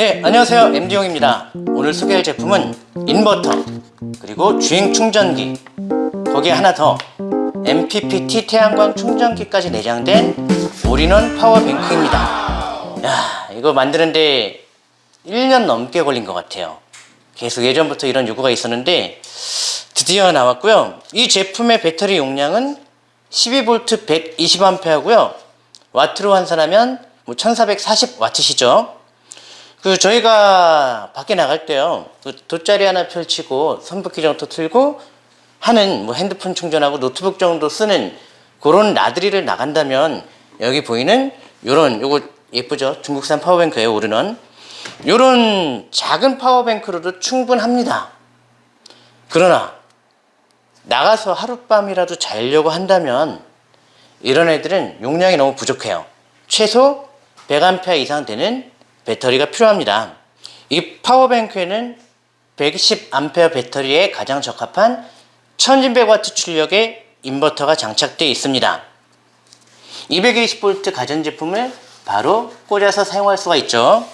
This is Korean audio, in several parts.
네, 안녕하세요. MD용입니다. 오늘 소개할 제품은 인버터, 그리고 주행 충전기, 거기에 하나 더 MPPT 태양광 충전기까지 내장된 all-in-one power bank입니다. 야, 이거 만드는데 1년 넘게 걸린 것 같아요. 계속 예전부터 이런 요구가 있었는데 드디어 나왔고요. 이 제품의 배터리 용량은 12V 120A고요. 와트로 환산하면 뭐 1440W시죠. 그 저희가 밖에 나갈 때요. 그 돗자리 하나 펼치고 선풍기 정도 틀고 하는 뭐 핸드폰 충전하고 노트북 정도 쓰는 그런 나들이를 나간다면 여기 보이는 요런 요거 예쁘죠? 중국산 power bank예요, 오르는. 요런 작은 power bank로도 충분합니다. 그러나 나가서 하룻밤이라도 자려고 한다면 이런 애들은 용량이 너무 부족해요. 최소 100A 이상 되는 배터리가 필요합니다. 이 파워뱅크에는 120A 배터리에 가장 적합한 1200W 출력의 인버터가 장착되어 있습니다. 220V 가전제품을 바로 꽂아서 사용할 수가 있죠.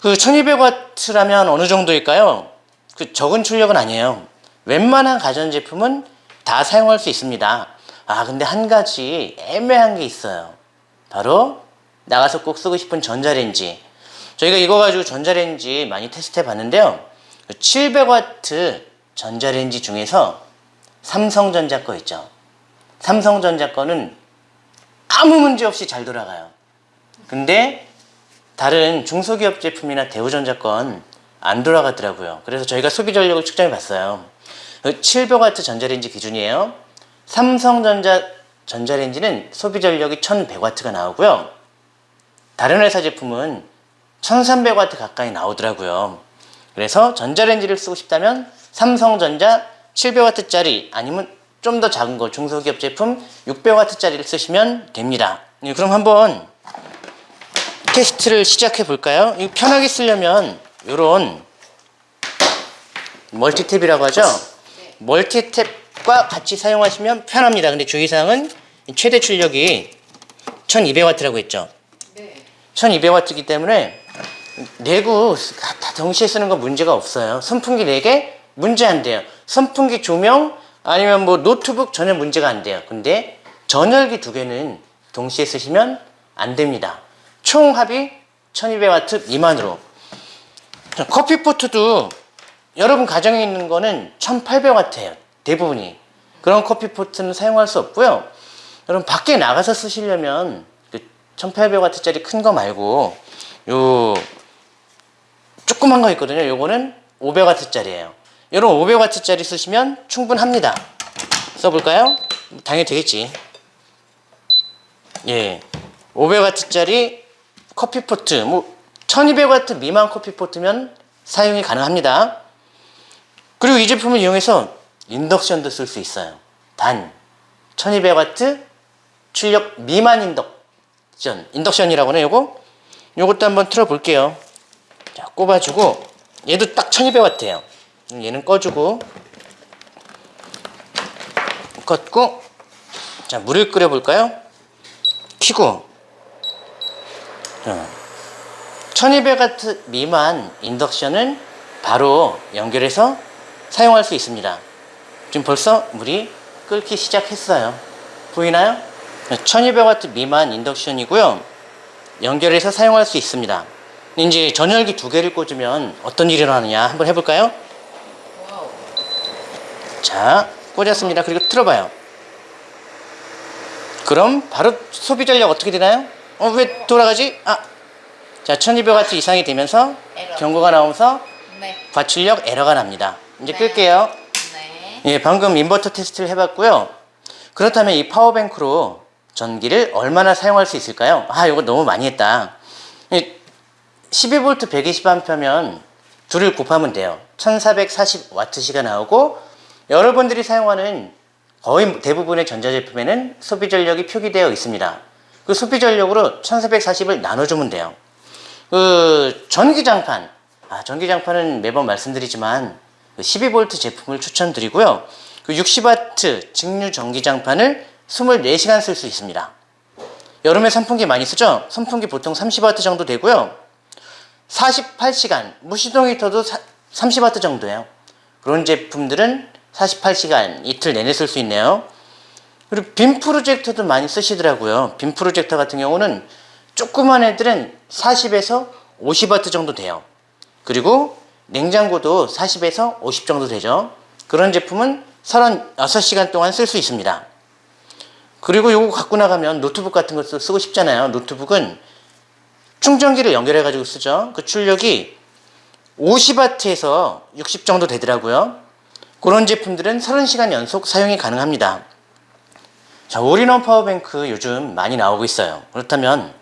그 1200W라면 어느 정도일까요? 그 적은 출력은 아니에요. 웬만한 가전제품은 다 사용할 수 있습니다. 아, 근데 한 가지 애매한 게 있어요. 바로 나가서 꼭 쓰고 싶은 전자레인지. 저희가 이거 가지고 전자레인지 많이 테스트 해 봤는데요. 700W 전자레인지 중에서 삼성전자 거 있죠. 삼성전자 거는 아무 문제 없이 잘 돌아가요. 근데 다른 중소기업 제품이나 대우전자 건 안 돌아가더라고요. 그래서 저희가 소비 전력을 측정해 봤어요. 700W 전자레인지 기준이에요. 삼성전자 전자레인지는 소비 전력이 1100W가 나오고요. 다른 회사 제품은 1300W 가까이 나오더라고요. 그래서 전자레인지를 쓰고 싶다면 삼성전자 700W짜리 아니면 좀 더 작은 거 중소기업 제품 600W짜리를 쓰시면 됩니다. 네, 그럼 한번 테스트를 시작해 볼까요? 편하게 쓰려면 이런 멀티탭이라고 하죠. 멀티탭과 같이 사용하시면 편합니다. 근데 주의사항은 최대 출력이 1200W라고 했죠. 1200W이기 때문에 내구 다 동시에 쓰는 거 문제가 없어요. 선풍기 4개 문제 안 돼요. 선풍기 조명 아니면 뭐 노트북 전혀 문제가 안 돼요. 근데 전열기 두 개는 동시에 쓰시면 안 됩니다. 총 합이 1200W 미만으로. 커피포트도 여러분 가정에 있는 거는 1800W예요. 대부분이. 그런 커피포트는 사용할 수 없고요. 여러분 밖에 나가서 쓰시려면 그 1800W짜리 큰 거 말고 요 조그만 거 있거든요. 요거는 500W짜리예요. 이런 500W짜리 쓰시면 충분합니다. 써볼까요? 당연히 되겠지. 예. 500W짜리 커피포트, 뭐 1200W 미만 커피포트면 사용이 가능합니다. 그리고 이 제품을 이용해서 인덕션도 쓸 수 있어요. 단 1200W 출력 미만 인덕 션, 인덕션이라고 하네 요거. 요것도 한번 틀어 볼게요. 자, 꼽아주고 얘도 딱 1200W예요. 얘는 꺼주고 껐고 자 물을 끓여 볼까요? 키고 1200W 미만 인덕션은 바로 연결해서 사용할 수 있습니다. 지금 벌써 물이 끓기 시작했어요. 보이나요? 1200W 미만 인덕션이고요. 연결해서 사용할 수 있습니다. 이제 전열기 두 개를 꽂으면 어떤 일이 일어나느냐 한번 해볼까요? 자, 꽂았습니다. 그리고 틀어봐요. 그럼 바로 소비 전력 어떻게 되나요? 어, 왜 돌아가지? 아, 자, 1200W 이상이 되면서 에러. 경고가 나오면서 네. 과출력 에러가 납니다. 이제 네. 끌게요. 네. 예, 방금 인버터 테스트를 해봤고요. 그렇다면 이 파워뱅크로 전기를 얼마나 사용할 수 있을까요? 아, 이거 너무 많이 했다. 12V 120A면 둘을 곱하면 돼요. 1440W시가 나오고 여러분들이 사용하는 거의 대부분의 전자제품에는 소비 전력이 표기되어 있습니다. 그 소비 전력으로 1440을 나눠주면 돼요. 그 전기장판, 아, 전기장판은 매번 말씀드리지만 그 12V 제품을 추천드리고요. 그 60W 직류 전기장판을 24시간 쓸 수 있습니다. 여름에 선풍기 많이 쓰죠? 선풍기 보통 30W 정도 되고요. 48시간 무시동 히터도 30W 정도예요 그런 제품들은 48시간 이틀 내내 쓸 수 있네요 그리고 빔 프로젝터도 많이 쓰시더라고요 빔 프로젝터 같은 경우는 조그만 애들은 40에서 50W 정도 돼요 그리고 냉장고도 40에서 50 정도 되죠 그런 제품은 36시간 동안 쓸 수 있습니다 그리고 요거 갖고 나가면 노트북 같은 것도 쓰고 싶잖아요. 노트북은 충전기를 연결해 가지고 쓰죠. 그 출력이 50W에서 60 정도 되더라고요. 그런 제품들은 30시간 연속 사용이 가능합니다. 자 all-in-one power bank 요즘 많이 나오고 있어요. 그렇다면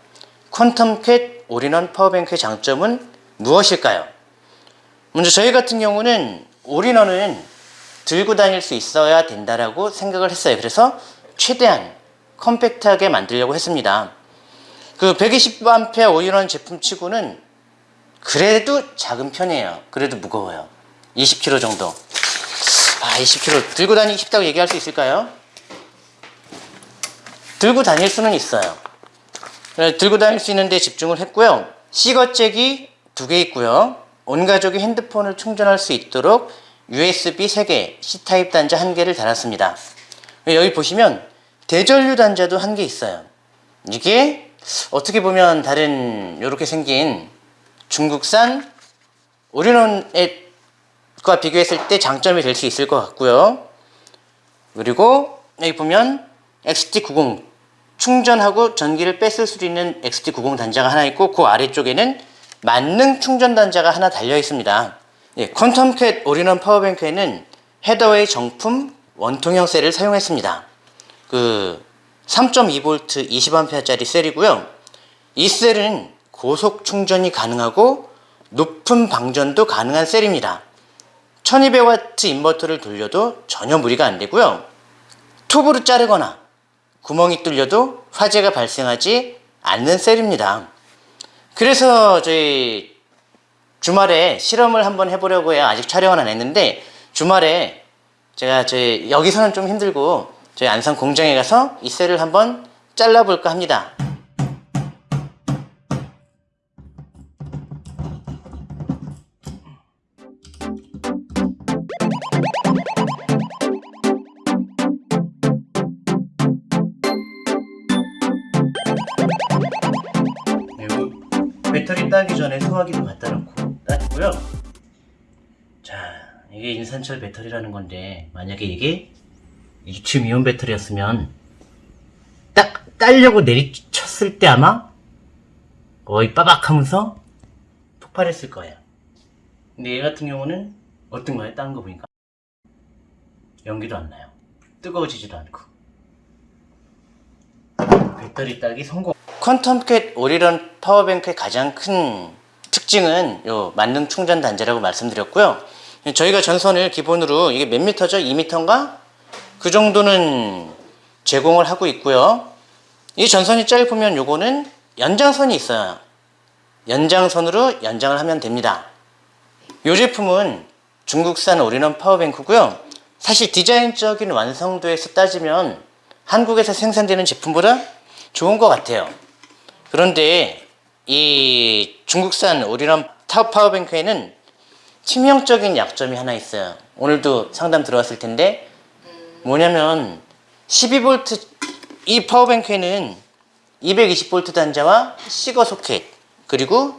퀀텀캣 all-in-one power bank의 장점은 무엇일까요? 먼저 저희 같은 경우는 all-in-one은 들고 다닐 수 있어야 된다라고 생각을 했어요. 그래서 최대한 컴팩트하게 만들려고 했습니다. 그 120A 올인원 제품 치고는 그래도 작은 편이에요. 그래도 무거워요. 20kg 정도. 아 20kg 들고 다니기 쉽다고 얘기할 수 있을까요? 들고 다닐 수는 있어요. 네, 들고 다닐 수 있는데 집중을 했고요. C거잭이 두 개 있고요. 온 가족이 핸드폰을 충전할 수 있도록 USB 3개, C타입 단자 1개를 달았습니다 여기 보시면 대전류 단자도 한 개 있어요. 이게 어떻게 보면 다른 이렇게 생긴 중국산 올인원과 비교했을 때 장점이 될 수 있을 것 같고요. 그리고 여기 보면 XT90 충전하고 전기를 뺄 수 있는 XT90 단자가 하나 있고 그 아래쪽에는 만능 충전 단자가 하나 달려 있습니다. 예, 퀀텀캣 all-in-one power bank에는 헤더웨이 정품 원통형 셀을 사용했습니다. 그 3.2V 20A짜리 셀이고요. 이 셀은 고속 충전이 가능하고 높은 방전도 가능한 셀입니다. 1200W 인버터를 돌려도 전혀 무리가 안 되고요. 톱으로 자르거나 구멍이 뚫려도 화재가 발생하지 않는 셀입니다. 그래서 저희 주말에 실험을 한번 해보려고 해요. 아직 촬영은 안 했는데 주말에 제가 저희 여기서는 좀 힘들고 저희 안산 공장에 가서 이 셀을 한번 잘라볼까 합니다 인산철 배터리라는 건데 만약에 이게 리튬 이온 배터리였으면 딱 따려고 내리쳤을 때 아마 거의 빠박 하면서 폭발했을 거예요. 근데 얘 같은 경우는 어떤가요? 다른 거 보니까. 연기도 안 나요. 뜨거워지지도 않고. 배터리 따기 성공. 퀀텀캣 오리런 파워뱅크의 가장 큰 특징은 요 만능 충전 단자라고 말씀드렸고요 저희가 전선을 기본으로 이게 몇 미터죠? 2미터인가? 그 정도는 제공을 하고 있고요. 이 전선이 짧으면 요거는 연장선이 있어요. 연장선으로 연장을 하면 됩니다. 이 제품은 중국산 올인원 파워뱅크고요. 사실 디자인적인 완성도에서 따지면 한국에서 생산되는 제품보다 좋은 것 같아요. 그런데 이 중국산 올인원 파워뱅크에는 치명적인 약점이 하나 있어요. 오늘도 상담 들어왔을 텐데 뭐냐면 12V 이 파워뱅크에는 220V 단자와 시거 소켓 그리고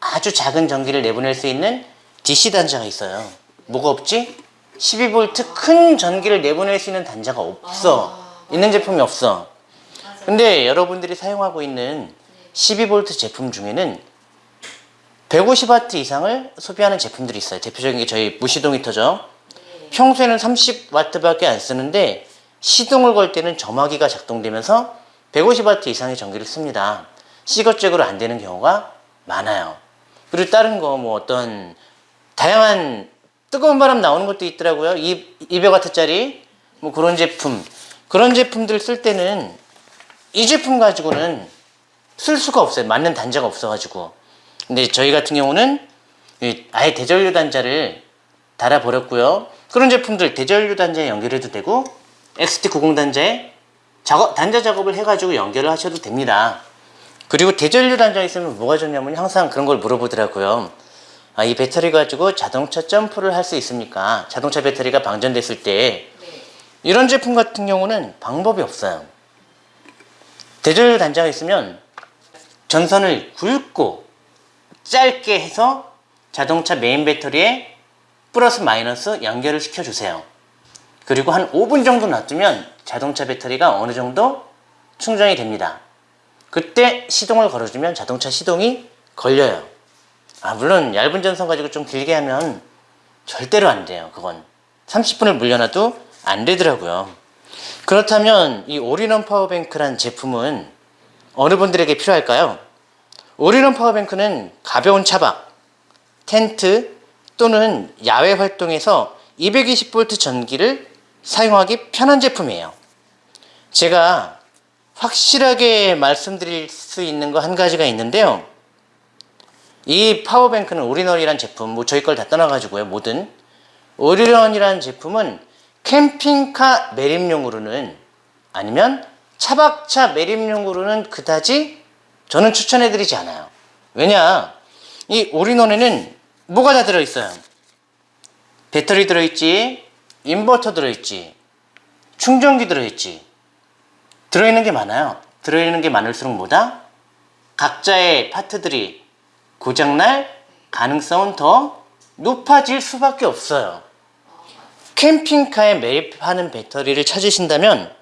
아주 작은 전기를 내보낼 수 있는 DC 단자가 있어요. 뭐가 없지? 12V 큰 전기를 내보낼 수 있는 단자가 없어. 있는 제품이 없어. 근데 여러분들이 사용하고 있는 12V 제품 중에는 150W 이상을 소비하는 제품들이 있어요. 대표적인 게 저희 무시동 히터죠. 평소에는 30W밖에 안 쓰는데 시동을 걸 때는 점화기가 작동되면서 150W 이상의 전기를 씁니다. 시거잭으로 안 되는 경우가 많아요. 그리고 다른 거 뭐 어떤 다양한 뜨거운 바람 나오는 것도 있더라고요. 200W짜리 뭐 그런 제품. 그런 제품들 쓸 때는 이 제품 가지고는 쓸 수가 없어요. 맞는 단자가 없어 가지고 근데 저희 같은 경우는 아예 대전류 단자를 달아 버렸고요 그런 제품들 대전류 단자에 연결해도 되고 XT90 단자에 작업, 단자 작업을 해 가지고 연결을 하셔도 됩니다 그리고 대전류 단자 있으면 뭐가 좋냐면 항상 그런 걸 물어보더라고요. 아, 이 배터리 가지고 자동차 점프를 할 수 있습니까? 자동차 배터리가 방전됐을 때 네. 이런 제품 같은 경우는 방법이 없어요. 대전류 단자가 있으면 전선을 굵고 짧게 해서 자동차 메인 배터리에 플러스 마이너스 연결을 시켜주세요. 그리고 한 5분 정도 놔두면 자동차 배터리가 어느 정도 충전이 됩니다. 그때 시동을 걸어주면 자동차 시동이 걸려요. 아, 물론 얇은 전선 가지고 좀 길게 하면 절대로 안 돼요. 그건 30분을 물려놔도 안 되더라고요. 그렇다면 이 all-in-one power bank란 제품은 어느 분들에게 필요할까요? all-in-one power bank는 가벼운 차박, 텐트 또는 야외 활동에서 220V 전기를 사용하기 편한 제품이에요. 제가 확실하게 말씀드릴 수 있는 거 한 가지가 있는데요. 이 파워뱅크는 오리널이란 제품, 뭐 저희 걸 다 떠나 가지고요, 뭐든. 오리널이라는 제품은 캠핑카 매립용으로는 아니면 차박차 매립용으로는 그다지 저는 추천해드리지 않아요. 왜냐, 이 오리널에는 뭐가 다 들어있어요? 배터리 들어있지, 인버터 들어있지, 충전기 들어있지. 들어있는 게 많아요. 들어있는 게 많을수록 뭐다? 각자의 파트들이 고장날 가능성은 더 높아질 수밖에 없어요. 캠핑카에 매입하는 배터리를 찾으신다면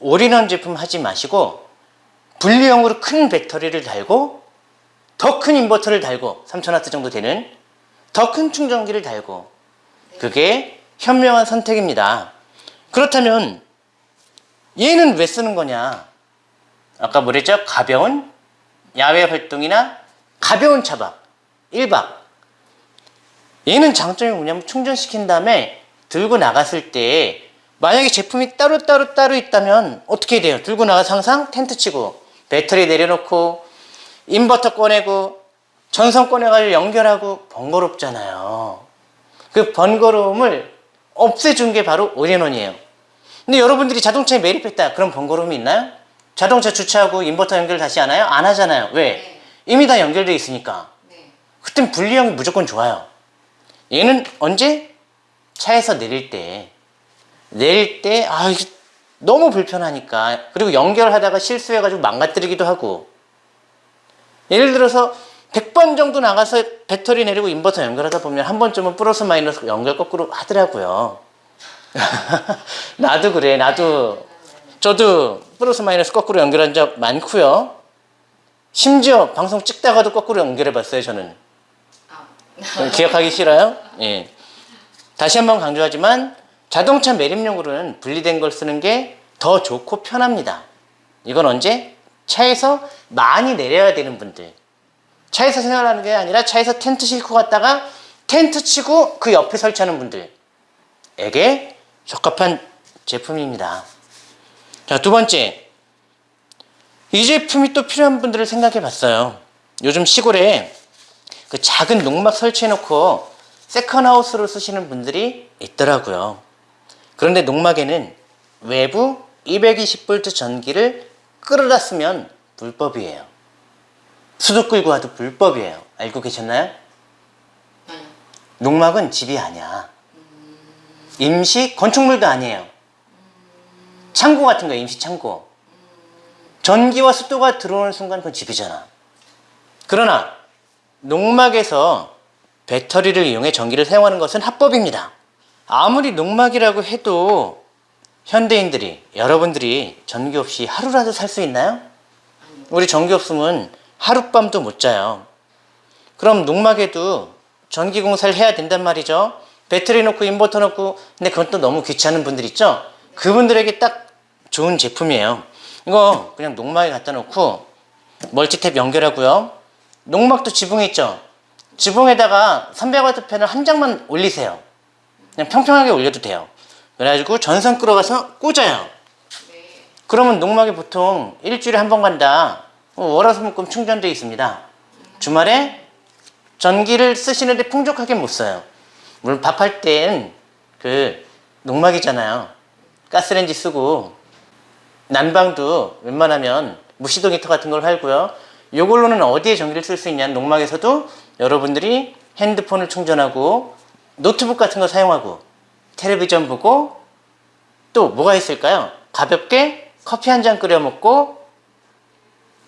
올인원 제품 하지 마시고 분리형으로 큰 배터리를 달고 더 큰 인버터를 달고 3000W 정도 되는 더 큰 충전기를 달고 그게 현명한 선택입니다. 그렇다면 얘는 왜 쓰는 거냐? 아까 뭐랬죠? 가벼운 야외 활동이나 가벼운 차박 1박 얘는 장점이 뭐냐면 충전시킨 다음에 들고 나갔을 때 만약에 제품이 따로따로 따로 있다면 어떻게 돼요? 들고 나가서 항상 텐트 치고 배터리 내려놓고 인버터 꺼내고 전선 꺼내가지고 연결하고 번거롭잖아요 그 번거로움을 없애준 게 바로 올인원이에요 근데 여러분들이 자동차에 매립했다 그럼 번거로움이 있나요? 자동차 주차하고 인버터 연결 다시 하나요? 안 하잖아요 왜? 네. 이미 다 연결되어 있으니까 네. 그땐 분리형이 무조건 좋아요. 얘는 언제? 차에서 내릴 때. 내릴 때, 아, 이게 너무 불편하니까. 그리고 연결하다가 실수해가지고 망가뜨리기도 하고. 예를 들어서 100번 정도 나가서 배터리 내리고 인버터 연결하다 보면 한 번쯤은 플러스 마이너스 연결 거꾸로 하더라고요. 나도 그래, 나도. 저도 플러스 마이너스 거꾸로 연결한 적 많고요. 심지어 방송 찍다가도 거꾸로 연결해 봤어요, 저는. 아. 기억하기 싫어요? 예. 다시 한번 강조하지만 자동차 매립용으로는 분리된 걸 쓰는 게 더 좋고 편합니다. 이건 언제? 차에서 많이 내려야 되는 분들. 차에서 생활하는 게 아니라 차에서 텐트 싣고 갔다가 텐트 치고 그 옆에 설치하는 분들에게 적합한 제품입니다. 자, 두 번째. 이 제품이 또 필요한 분들을 생각해 봤어요. 요즘 시골에 그 작은 농막 설치해 놓고 세컨하우스로 쓰시는 분들이 있더라고요. 그런데 농막에는 외부 220V 전기를 끌어다 쓰면 불법이에요. 수도 끌고 와도 불법이에요. 알고 계셨나요? 아니요. 농막은 집이 아니야. 임시 건축물도 아니에요. 창고 같은 거 임시 창고. 전기와 습도가 들어오는 순간 그건 집이잖아. 그러나 농막에서 배터리를 이용해 전기를 사용하는 것은 합법입니다. 아무리 농막이라고 해도 현대인들이 여러분들이 전기 없이 하루라도 살 수 있나요? 우리 전기 없으면 하룻밤도 못 자요. 그럼 농막에도 전기 공사를 해야 된단 말이죠. 배터리 놓고 인버터 놓고 근데 그건 또 너무 귀찮은 분들 있죠. 그분들에게 딱 좋은 제품이에요. 이거 그냥 농막에 갖다 놓고 멀티탭 연결하고요. 농막도 지붕에 있죠. 지붕에다가 300W 팬을 한 장만 올리세요. 그냥 평평하게 올려도 돼요. 그래가지고 전선 끌어가서 꽂아요. 네. 그러면 농막에 보통 일주일에 한 번 간다. 어, 월화수목금 충전되어 있습니다. 주말에 전기를 쓰시는데 풍족하게 못 써요. 물론 밥할 땐 그 농막이잖아요. 가스레인지 쓰고 난방도 웬만하면 무시동 히터 같은 걸 팔고요. 이걸로는 어디에 전기를 쓸 수 있냐는 농막에서도 여러분들이 핸드폰을 충전하고 노트북 같은 거 사용하고 텔레비전 보고 또 뭐가 있을까요? 가볍게 커피 한 잔 끓여 먹고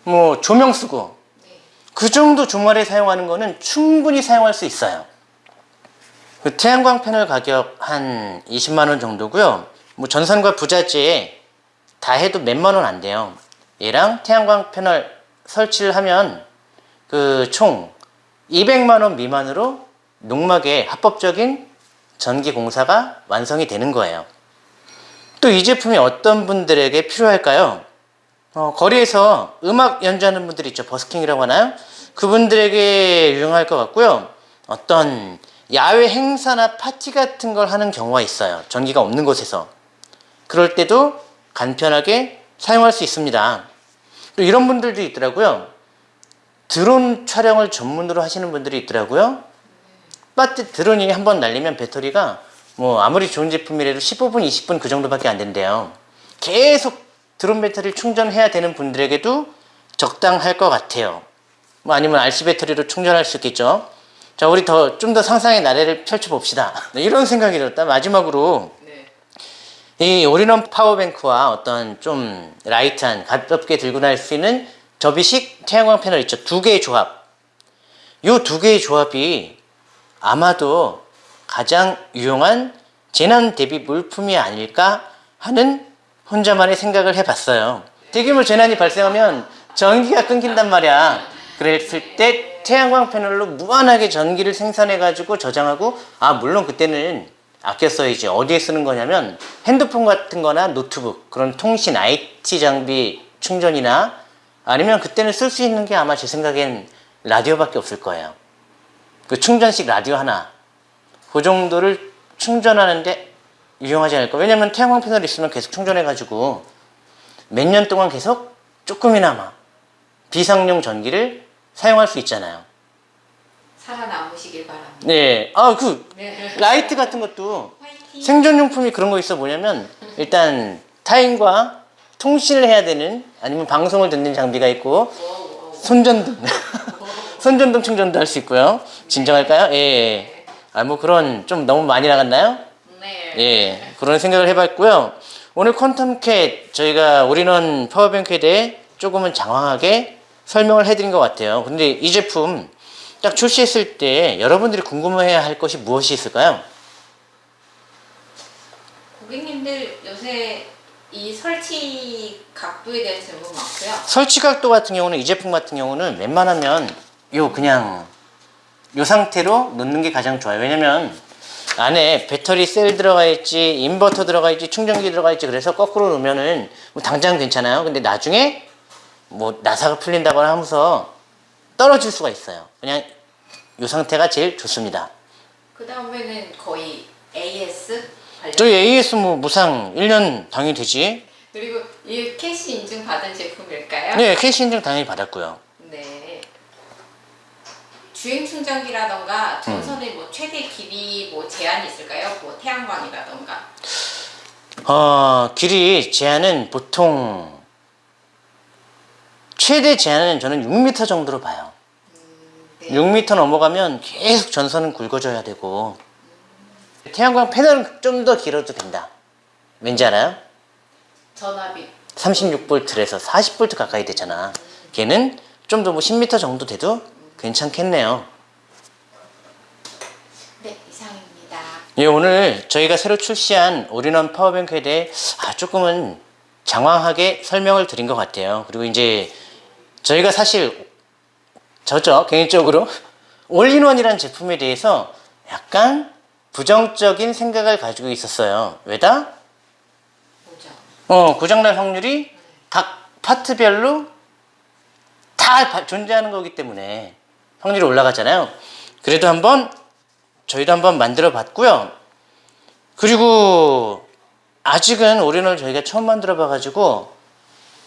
뭐 조명 쓰고 네. 그 정도 주말에 사용하는 거는 충분히 사용할 수 있어요. 그 태양광 패널 가격 한 20만 원 정도고요. 뭐 전선과 부자재 다 해도 몇만 원 안 돼요. 얘랑 태양광 패널 설치를 하면 그 총 200만 원 미만으로 농막에 합법적인 전기 공사가 완성이 되는 거예요. 또 이 제품이 어떤 분들에게 필요할까요? 어, 거리에서 음악 연주하는 분들 있죠. 버스킹이라고 하나요? 그분들에게 유용할 것 같고요. 어떤 야외 행사나 파티 같은 걸 하는 경우가 있어요. 전기가 없는 곳에서. 그럴 때도 간편하게 사용할 수 있습니다. 또 이런 분들도 있더라고요. 드론 촬영을 전문으로 하시는 분들이 있더라고요. 배터 드론이 한 번 날리면 배터리가 뭐 아무리 좋은 제품이라도 15분, 20분 그 정도밖에 안 된대요. 계속 드론 배터리를 충전해야 되는 분들에게도 적당할 것 같아요. 뭐 아니면 RC 배터리로 충전할 수 있겠죠. 자, 우리 더 좀 더 상상의 나래를 펼쳐 봅시다. 네, 이런 생각이 들었다. 마지막으로 네. 이 올인원 power bank와 어떤 좀 light한 가볍게 들고 다닐 수 있는 접이식 태양광 패널 있죠. 두 개의 조합. 요 두 개의 조합이 아마도 가장 유용한 재난 대비 물품이 아닐까 하는 혼자만의 생각을 해봤어요. 대규모 재난이 발생하면 전기가 끊긴단 말이야. 그랬을 때 태양광 패널로 무한하게 전기를 생산해 가지고 저장하고 아 물론 그때는 아껴 써야지 어디에 쓰는 거냐면 핸드폰 같은 거나 노트북 그런 통신 IT 장비 충전이나 아니면 그때는 쓸 수 있는 게 아마 제 생각엔 라디오밖에 없을 거예요 그 충전식 라디오 하나 그 정도를 충전하는데 유용하지 않을까 왜냐면 태양광 패널 있으면 계속 충전해 가지고 몇 년 동안 계속 조금이나마 비상용 전기를 사용할 수 있잖아요 살아남으시길 바랍니다. 네, 아 그 네. 라이트 같은 것도 화이팅. 생존용품이 그런 거 있어 뭐냐면 일단 타인과 통신을 해야 되는 아니면 방송을 듣는 장비가 있고. 손전등 손전등 충전도 할 수 있고요 진정할까요? 예. 아 뭐 그런 좀 너무 많이 나갔나요? 네. 예. 그런 생각을 해봤고요 오늘 퀀텀캣 저희가 올인원 power bank에 대해 조금은 장황하게 설명을 해드린 것 같아요 근데 이 제품 딱 출시했을 때 여러분들이 궁금해야 할 것이 무엇이 있을까요? 고객님들 요새 이 설치 각도에 대한 질문 많고요. 설치 각도 같은 경우는 이 제품 같은 경우는 웬만하면 요 그냥 요 상태로 놓는 게 가장 좋아요 왜냐면 안에 배터리 셀 들어가 있지 인버터 들어가 있지 충전기 들어가 있지 그래서 거꾸로 놓으면은 뭐 당장 괜찮아요 근데 나중에 뭐 나사가 풀린다거나 하면서 떨어질 수가 있어요 그냥 요 상태가 제일 좋습니다 그 다음에는 거의 AS 관련. 저희 AS 뭐 무상 1년 당연히 되지 그리고 이 KC 인증 받은 제품일까요? 네 KC 인증 당연히 받았고요 네. 주행 충전기라던가 전선의 뭐 최대 길이 뭐 제한이 있을까요? 뭐 태양광이라던가. 어, 길이 제한은 보통 최대 제한은 저는 6m 정도로 봐요. 네. 6m 넘어가면 계속 전선은 굵어져야 되고 태양광 패널은 좀 더 길어도 된다. 왠지 알아요? 전압이 36V에서 40V 가까이 되잖아. 걔는 좀 더 뭐 10m 정도 돼도 괜찮겠네요. 네 이상입니다. 예, 오늘 저희가 새로 출시한 올인원 power bank에 대해 아, 조금은 장황하게 설명을 드린 것 같아요. 그리고 이제 저희가 사실 저죠 개인적으로 올인원이라는 제품에 대해서 약간 부정적인 생각을 가지고 있었어요. 왜냐? 어, 고장날 확률이 각 파트별로 다 바- 존재하는 거기 때문에 확률이 올라가잖아요. 그래도 한번 저희도 한번 만들어 봤고요. 그리고 아직은 올인원을 저희가 처음 만들어 봐가지고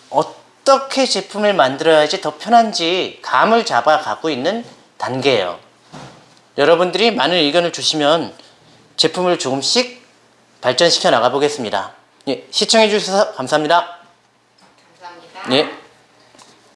어떻게 제품을 만들어야지 더 편한지 감을 잡아 가고 있는 단계예요. 여러분들이 많은 의견을 주시면 제품을 조금씩 발전시켜 나가 보겠습니다. 예, 시청해 주셔서 감사합니다. 감사합니다. 예.